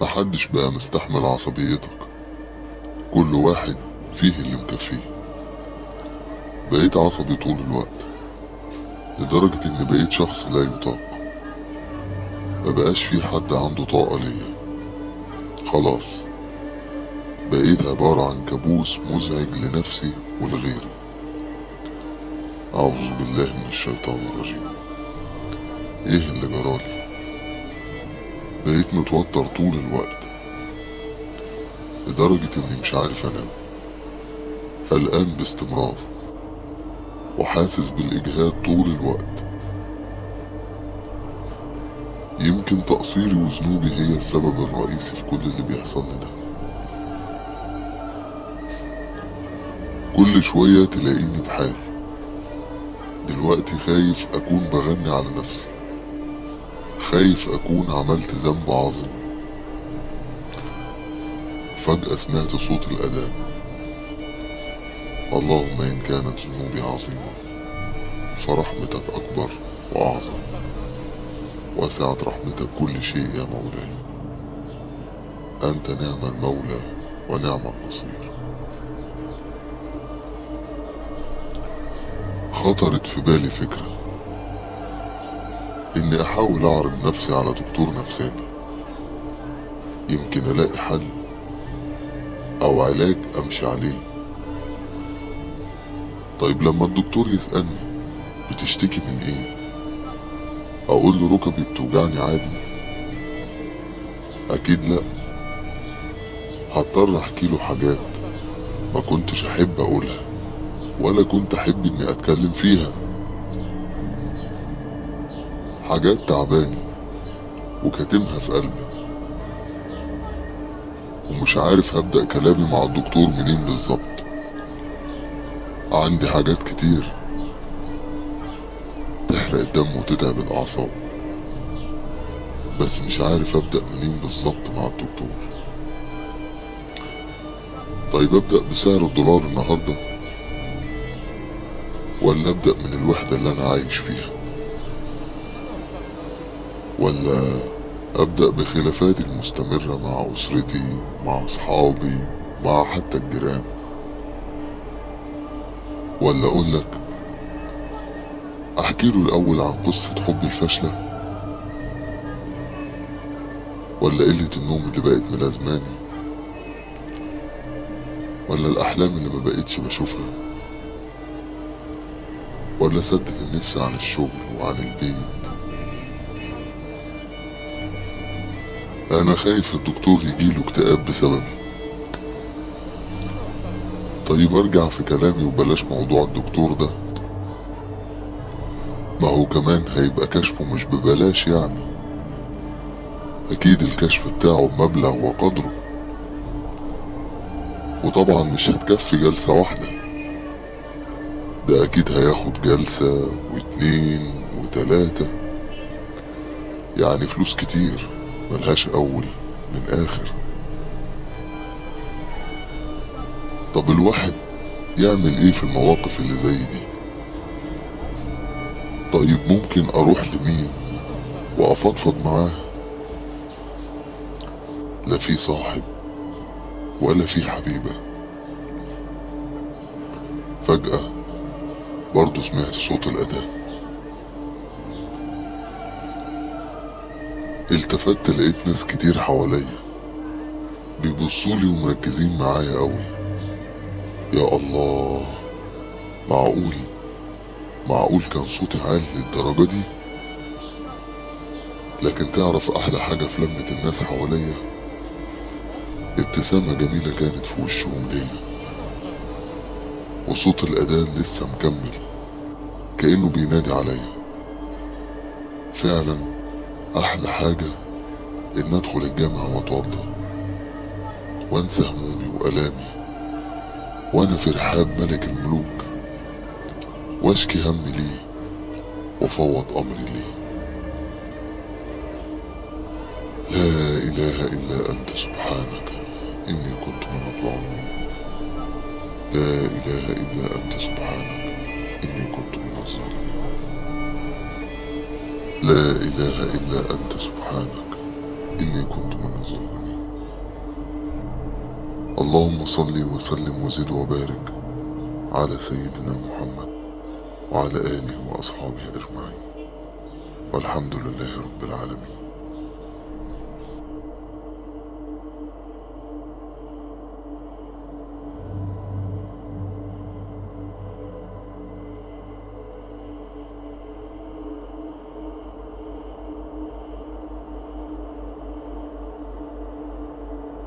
محدش بقى مستحمل عصبيتك. كل واحد فيه اللي مكفيه. بقيت عصبي طول الوقت لدرجة إن بقيت شخص لا يطاق. مبقاش في حد عنده طاقة ليا. خلاص بقيت عبارة عن كابوس مزعج لنفسي ولغيري. أعوذ بالله من الشيطان الرجيم. إيه اللي جرالي؟ بقيت متوتر طول الوقت. لدرجة إني مش عارف أنام. قلقان باستمرار. وحاسس بالإجهاد طول الوقت. يمكن تقصيري وذنوبي هي السبب الرئيسي في كل اللي بيحصل ده. كل شوية تلاقيني بحال. دلوقتي خايف أكون بغني على نفسي. خايف أكون عملت ذنب عظيم. فجأة سمعت صوت الأذان. اللهم إن كانت ذنوبي عظيمة فرحمتك أكبر وأعظم. وسعت رحمتك كل شيء يا مولاي. أنت نعم المولى ونعم النصير. خطرت في بالي فكرة. إني أحاول أعرض نفسي على دكتور نفساني. يمكن ألاقي حل أو علاج أمشي عليه. طيب لما الدكتور يسألني بتشتكي من إيه؟ أقول له ركبي بتوجعني عادي. أكيد لأ. هضطر أحكي له حاجات ما كنتش أحب أقولها ولا كنت أحب إني أتكلم فيها. حاجات تعباني وكاتمها في قلبي. ومش عارف هبدأ كلامي مع الدكتور منين بالظبط. عندي حاجات كتير تحرق الدم وتتعب الأعصاب. بس مش عارف أبدأ منين بالظبط مع الدكتور. طيب أبدأ بسعر الدولار النهاردة ولا أبدأ من الوحدة اللي أنا عايش فيها؟ ولا أبدأ بخلافاتي المستمرة مع أسرتي مع أصحابي مع حتى الجيران. ولا أقول لك أحكي له الأول عن قصة حبي الفاشلة ولا قلة النوم اللي بقت ملازماني. ولا الأحلام اللي ما بقتش بشوفها. ولا سدت النفس عن الشغل وعن البيت. أنا خايف الدكتور يجيله اكتئاب بسببي. طيب أرجع في كلامي وبلاش موضوع الدكتور ده. ما هو كمان هيبقى كشفه مش ببلاش يعني. أكيد الكشف بتاعه بمبلغ وقدره. وطبعا مش هتكفي جلسة واحدة. ده أكيد هياخد جلسة واتنين وتلاتة. يعني فلوس كتير. ملهاش أول من آخر. طب الواحد يعمل إيه في المواقف اللي زي دي؟ طيب ممكن أروح لمين وأفضفض معاه؟ لا في صاحب ولا في حبيبة. فجأة برضه سمعت صوت الأذان التفت لقيت ناس كتير حواليا. بيبصولي ومركزين معايا قوي يا الله معقول؟ معقول كان صوتي عالي للدرجة دي؟ لكن تعرف أحلى حاجة في لمة الناس حواليا؟ ابتسامة جميلة كانت في وشهم ليا. وصوت الأذان لسه مكمل. كأنه بينادي عليا. فعلا أحلى حاجة إن أدخل الجامعة وأتوضى. وأنسى همومي وألامي. وأنا في رحاب ملك الملوك. وأشكي همي ليه وفوض أمري ليه. لا إله إلا أنت سبحانك. إني كنت من الظالمين. لا إله إلا أنت سبحانك. إني كنت من الظالمين. لا إله إلا أنت سبحانك. إني كنت من الظالمين. اللهم صل وسلم وزد وبارك على سيدنا محمد وعلى آله وأصحابه أجمعين. والحمد لله رب العالمين.